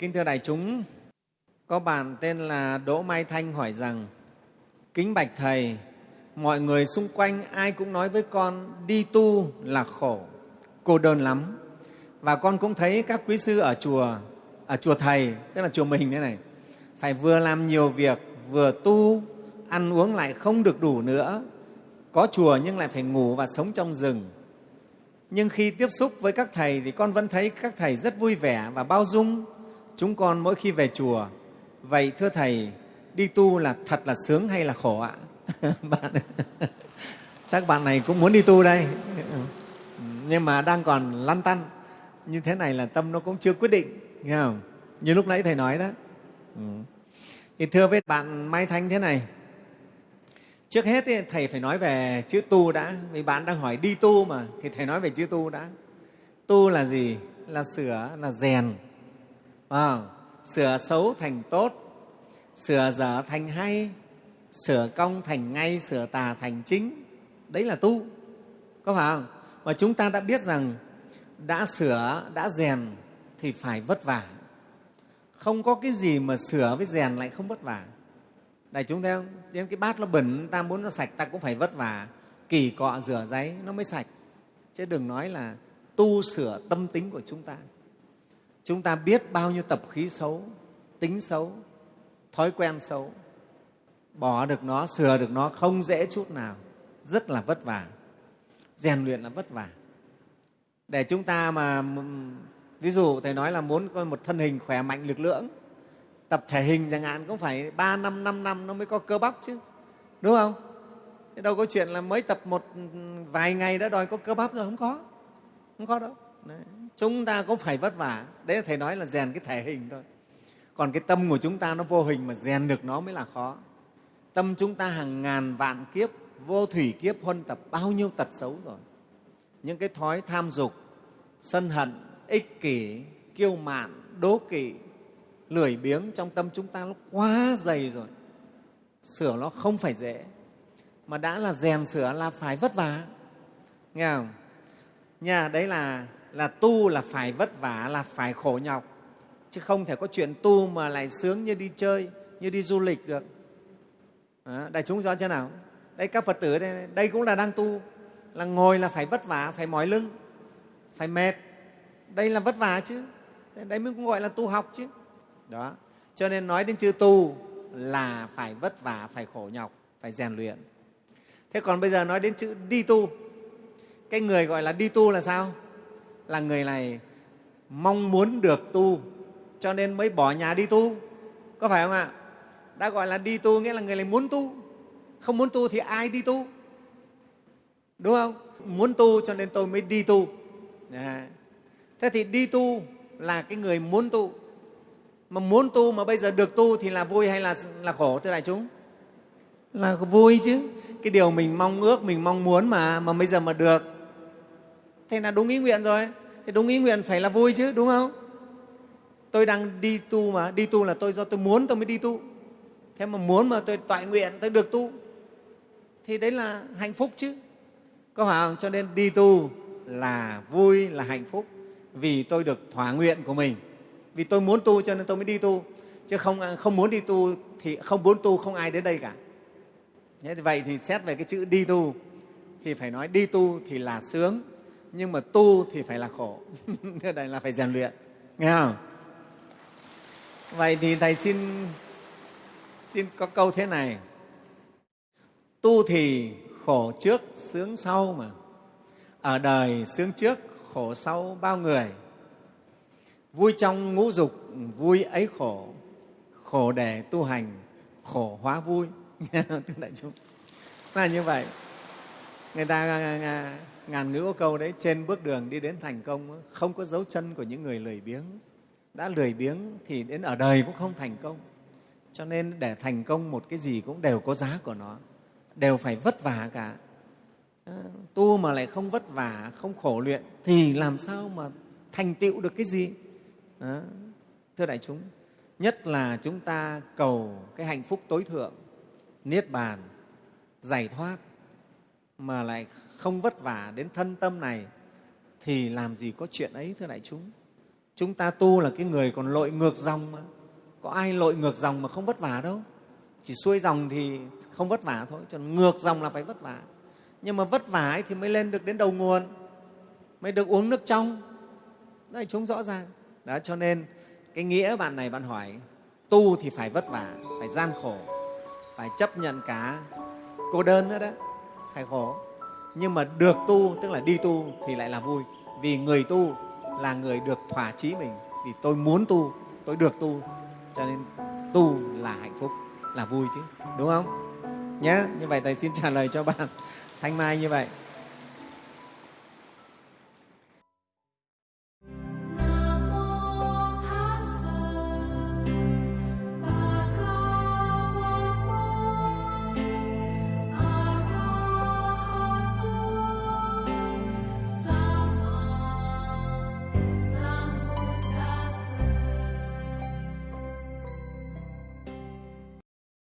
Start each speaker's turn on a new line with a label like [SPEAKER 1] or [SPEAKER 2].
[SPEAKER 1] Kính thưa đại chúng, có bạn tên là Đỗ Mai Thanh hỏi rằng Kính bạch Thầy, mọi người xung quanh ai cũng nói với con đi tu là khổ, cô đơn lắm. Và con cũng thấy các quý sư ở chùa, ở chùa Thầy, tức là chùa mình thế này, phải vừa làm nhiều việc, vừa tu, ăn uống lại không được đủ nữa. Có chùa nhưng lại phải ngủ và sống trong rừng. Nhưng khi tiếp xúc với các thầy thì con vẫn thấy các thầy rất vui vẻ và bao dung chúng con mỗi khi về chùa. Vậy thưa Thầy, đi tu là thật là sướng hay là khổ ạ? bạn, chắc bạn này cũng muốn đi tu đây, nhưng mà đang còn lăn tăn. Như thế này là tâm nó cũng chưa quyết định, nghe không? Như lúc nãy Thầy nói đó. Ừ. Thì thưa với bạn Mai Thanh thế này, trước hết thì Thầy phải nói về chữ tu đã, vì bạn đang hỏi đi tu mà, thì Thầy nói về chữ tu đã. Tu là gì? Là sửa, là rèn, à, sửa xấu thành tốt sửa dở thành hay sửa công thành ngay sửa tà thành chính. Đấy là tu có phải không? Mà chúng ta đã biết rằng đã sửa đã rèn thì phải vất vả. Không có cái gì mà sửa với rèn lại không vất vả. Đại chúng thấy không? Đến cái bát nó bẩn ta muốn nó sạch ta cũng phải vất vả. Kỳ cọ rửa giấy nó mới sạch. Chứ đừng nói là tu sửa tâm tính của chúng ta chúng ta biết bao nhiêu tập khí xấu, tính xấu, thói quen xấu. Bỏ được nó, sửa được nó không dễ chút nào. Rất là vất vả. Rèn luyện là vất vả. Để chúng ta mà ví dụ thầy nói là muốn có một thân hình khỏe mạnh, lực lưỡng, tập thể hình chẳng hạn, cũng phải ba năm năm năm nó mới có cơ bắp chứ. Đúng không? Thế đâu có chuyện là mới tập một ừ, vài ngày đã đòi có cơ bắp rồi, không có. Không có đâu. Đấy chúng ta cũng phải vất vả. Đấy là thầy nói là rèn cái thể hình thôi. Còn cái tâm của chúng ta nó vô hình mà rèn được nó mới là khó. Tâm chúng ta hàng ngàn vạn kiếp, vô thủy kiếp huân tập bao nhiêu tật xấu rồi. Những cái thói tham dục, sân hận, ích kỷ, kiêu mạn, đố kỵ, lười biếng trong tâm chúng ta nó quá dày rồi. Sửa nó không phải dễ. Mà đã là rèn sửa là phải vất vả. Nghe không? Nha đấy là là tu là phải vất vả là phải khổ nhọc. Chứ không thể có chuyện tu mà lại sướng như đi chơi như đi du lịch được. À, đại chúng rõ chưa nào? Đây các phật tử đây, đây cũng là đang tu. Là ngồi là phải vất vả phải mỏi lưng phải mệt. Đây là vất vả chứ. Đấy mới cũng gọi là tu học chứ. Đó cho nên nói đến chữ tu là phải vất vả phải khổ nhọc phải rèn luyện. Thế còn bây giờ nói đến chữ đi tu. Cái người gọi là đi tu là sao? Là người này mong muốn được tu cho nên mới bỏ nhà đi tu. Có phải không ạ? Đã gọi là đi tu nghĩa là người này muốn tu. Không muốn tu thì ai đi tu? Đúng không? Muốn tu cho nên tôi mới đi tu. À. thế thì đi tu là cái người muốn tu. Mà muốn tu mà bây giờ được tu thì là vui hay là, là khổ thưa đại chúng? Là vui chứ. Cái điều mình mong ước mình mong muốn mà mà bây giờ mà được thế là đúng ý nguyện rồi. Thì đúng ý nguyện phải là vui chứ, đúng không? Tôi đang đi tu mà, đi tu là tôi do tôi muốn tôi mới đi tu. Thế mà muốn mà tôi toại nguyện, tôi được tu. Thì đấy là hạnh phúc chứ. Có phải không? Cho nên đi tu là vui, là hạnh phúc. Vì tôi được thỏa nguyện của mình. Vì tôi muốn tu cho nên tôi mới đi tu. Chứ không không muốn đi tu thì không muốn tu không ai đến đây cả. Thế thì vậy thì xét về cái chữ đi tu. Thì phải nói đi tu thì là sướng nhưng mà tu thì phải là khổ. Đây là phải rèn luyện. Nghe không? Vậy thì thầy xin xin có câu thế này. Tu thì khổ trước, sướng sau mà. Ở đời sướng trước, khổ sau bao người. Vui trong ngũ dục, vui ấy khổ. Khổ để tu hành, khổ hóa vui. Thưa đại chúng. Là như vậy người ta à, à, à, ngàn ngữ có câu đấy, trên bước đường đi đến thành công, không có dấu chân của những người lười biếng. Đã lười biếng thì đến ở đời cũng không thành công. Cho nên để thành công một cái gì cũng đều có giá của nó, đều phải vất vả cả. Tu mà lại không vất vả, không khổ luyện thì làm sao mà thành tựu được cái gì? Đó. thưa đại chúng, nhất là chúng ta cầu cái hạnh phúc tối thượng, niết bàn, giải thoát mà lại không vất vả đến thân tâm này, thì làm gì có chuyện ấy, thưa đại chúng? Chúng ta tu là cái người còn lội ngược dòng mà. Có ai lội ngược dòng mà không vất vả đâu? Chỉ xuôi dòng thì không vất vả thôi, cho ngược dòng là phải vất vả. Nhưng mà vất vả ấy thì mới lên được đến đầu nguồn, mới được uống nước trong. Đại chúng, rõ ràng. Đó, cho nên cái nghĩa bạn này bạn hỏi, tu thì phải vất vả, phải gian khổ, phải chấp nhận cả cô đơn nữa đó phải khổ. Nhưng mà được tu, tức là đi tu, thì lại là vui. Vì người tu là người được thỏa chí mình. Vì tôi muốn tu, tôi được tu. Cho nên tu là hạnh phúc, là vui chứ. Đúng không? Nhé như vậy thầy xin trả lời cho bạn thanh mai như vậy.